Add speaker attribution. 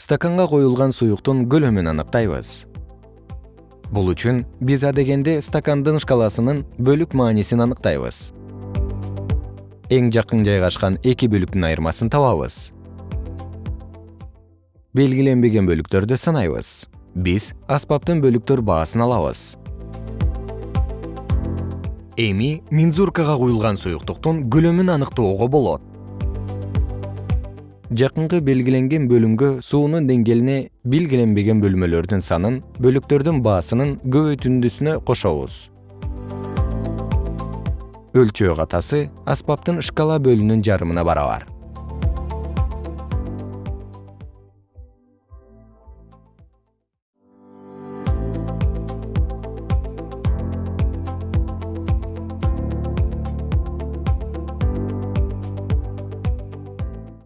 Speaker 1: стаканга коюлган суюктун көлөмүн аныктайбыз. Бул үчүн биз адегенде стакандын шкаласынын бөлүк маанисин аныктайбыз. Эң жакын жайгашкан эки бөлүктүн айырмасын табабыз. Белгиленбеген бөлүктөрдү санайбыз. Биз аспаптын бөлүктөр баасын алабыз. Эми мензуркага куюлган суюктуктун көлөмүн аныктоого болот жакынкы белгиленген бөлүмгө суунун деңгээлине белгиленбеген бөлмөлөрдүн санын бөлүктөрдүн баасынын көбөйтүндүсүнө кошобуз. Өлчөө катасы аспаптын шкала бөлүнүн жарымына барабар